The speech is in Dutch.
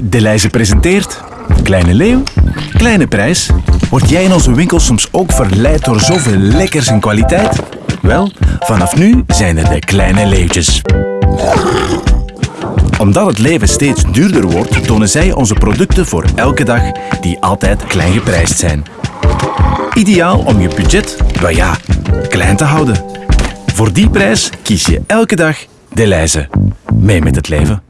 Deleuze presenteert Kleine Leeuw, Kleine Prijs. Word jij in onze winkel soms ook verleid door zoveel lekkers en kwaliteit? Wel, vanaf nu zijn er de Kleine Leeuwtjes. Omdat het leven steeds duurder wordt, tonen zij onze producten voor elke dag die altijd klein geprijsd zijn. Ideaal om je budget, wel ja, klein te houden. Voor die prijs kies je elke dag Deleuze. Mee met het leven.